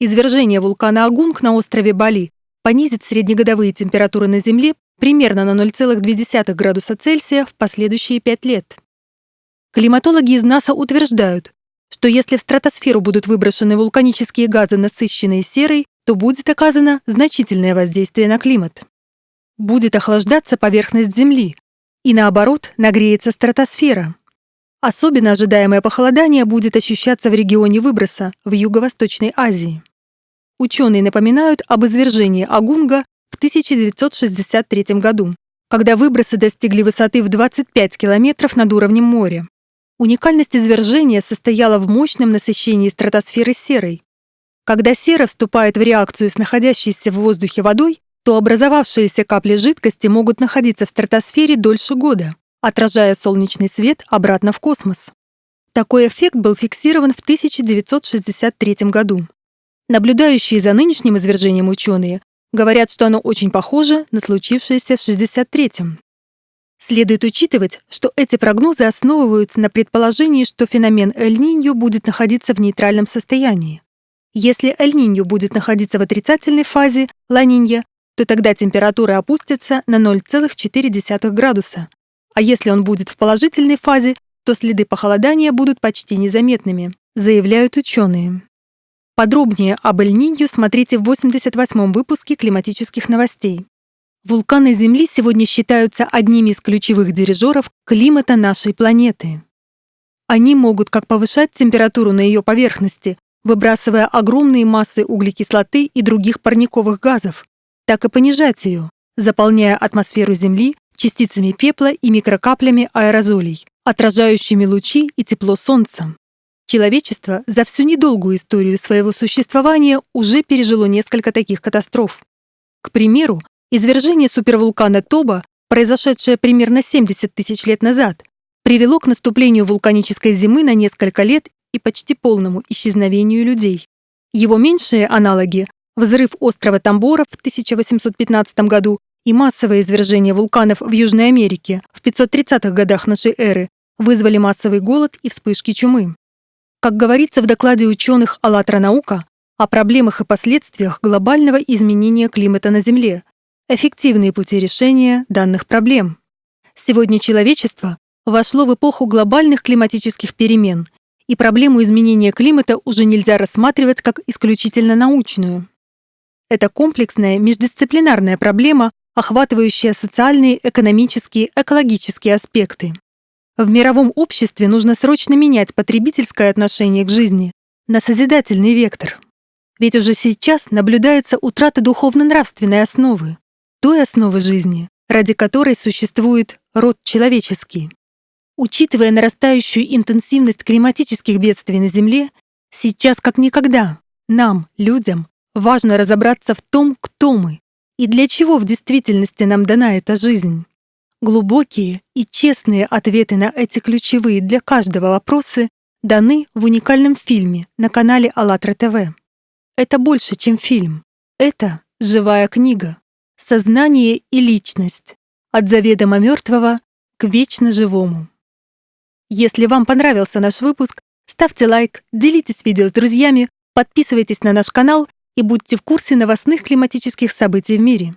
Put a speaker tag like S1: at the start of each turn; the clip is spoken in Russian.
S1: извержение вулкана Агунг на острове Бали понизит среднегодовые температуры на Земле примерно на 0,2 градуса Цельсия в последующие пять лет. Климатологи из НАСА утверждают, что если в стратосферу будут выброшены вулканические газы, насыщенные серой, то будет оказано значительное воздействие на климат. Будет охлаждаться поверхность Земли, и наоборот нагреется стратосфера. Особенно ожидаемое похолодание будет ощущаться в регионе выброса в Юго-Восточной Азии. Ученые напоминают об извержении Агунга в 1963 году, когда выбросы достигли высоты в 25 километров над уровнем моря. Уникальность извержения состояла в мощном насыщении стратосферы серой. Когда сера вступает в реакцию с находящейся в воздухе водой, то образовавшиеся капли жидкости могут находиться в стратосфере дольше года, отражая солнечный свет обратно в космос. Такой эффект был фиксирован в 1963 году. Наблюдающие за нынешним извержением ученые говорят, что оно очень похоже на случившееся в 63-м. Следует учитывать, что эти прогнозы основываются на предположении, что феномен Эль-Ниньо будет находиться в нейтральном состоянии. Если Эль-Ниньо будет находиться в отрицательной фазе Ла-Нинья, то тогда температура опустится на 0,4 градуса, а если он будет в положительной фазе, то следы похолодания будут почти незаметными, заявляют ученые. Подробнее об Эль-Ниньо смотрите в 88-м выпуске климатических новостей. Вулканы Земли сегодня считаются одними из ключевых дирижеров климата нашей планеты. Они могут как повышать температуру на ее поверхности, выбрасывая огромные массы углекислоты и других парниковых газов, так и понижать ее, заполняя атмосферу Земли частицами пепла и микрокаплями аэрозолей, отражающими лучи и тепло Солнца. Человечество за всю недолгую историю своего существования уже пережило несколько таких катастроф. К примеру, Извержение супервулкана Тоба, произошедшее примерно 70 тысяч лет назад, привело к наступлению вулканической зимы на несколько лет и почти полному исчезновению людей. Его меньшие аналоги – взрыв острова Тамбора в 1815 году и массовое извержение вулканов в Южной Америке в 530-х годах нашей эры вызвали массовый голод и вспышки чумы. Как говорится в докладе ученых «АЛЛАТРА наука», о проблемах и последствиях глобального изменения климата на Земле, эффективные пути решения данных проблем. Сегодня человечество вошло в эпоху глобальных климатических перемен, и проблему изменения климата уже нельзя рассматривать как исключительно научную. Это комплексная междисциплинарная проблема, охватывающая социальные, экономические, экологические аспекты. В мировом обществе нужно срочно менять потребительское отношение к жизни на созидательный вектор. Ведь уже сейчас наблюдается утрата духовно-нравственной основы той основы жизни, ради которой существует род человеческий. Учитывая нарастающую интенсивность климатических бедствий на Земле, сейчас как никогда нам, людям, важно разобраться в том, кто мы и для чего в действительности нам дана эта жизнь. Глубокие и честные ответы на эти ключевые для каждого вопросы даны в уникальном фильме на канале АЛЛАТРА ТВ. Это больше, чем фильм. Это живая книга. Сознание и личность. От заведомо мертвого к вечно живому. Если вам понравился наш выпуск, ставьте лайк, делитесь видео с друзьями, подписывайтесь на наш канал и будьте в курсе новостных климатических событий в мире.